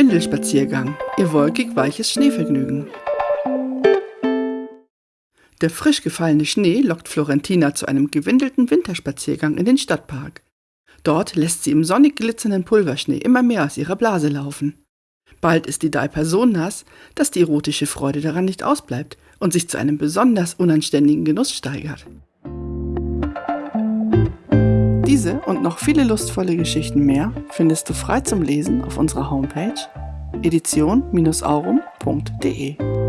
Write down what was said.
Windelspaziergang, ihr wolkig-weiches Schneevergnügen. Der frisch gefallene Schnee lockt Florentina zu einem gewindelten Winterspaziergang in den Stadtpark. Dort lässt sie im sonnig glitzernden Pulverschnee immer mehr aus ihrer Blase laufen. Bald ist die Diaper so nass, dass die erotische Freude daran nicht ausbleibt und sich zu einem besonders unanständigen Genuss steigert. Diese und noch viele lustvolle Geschichten mehr findest du frei zum Lesen auf unserer Homepage edition-aurum.de.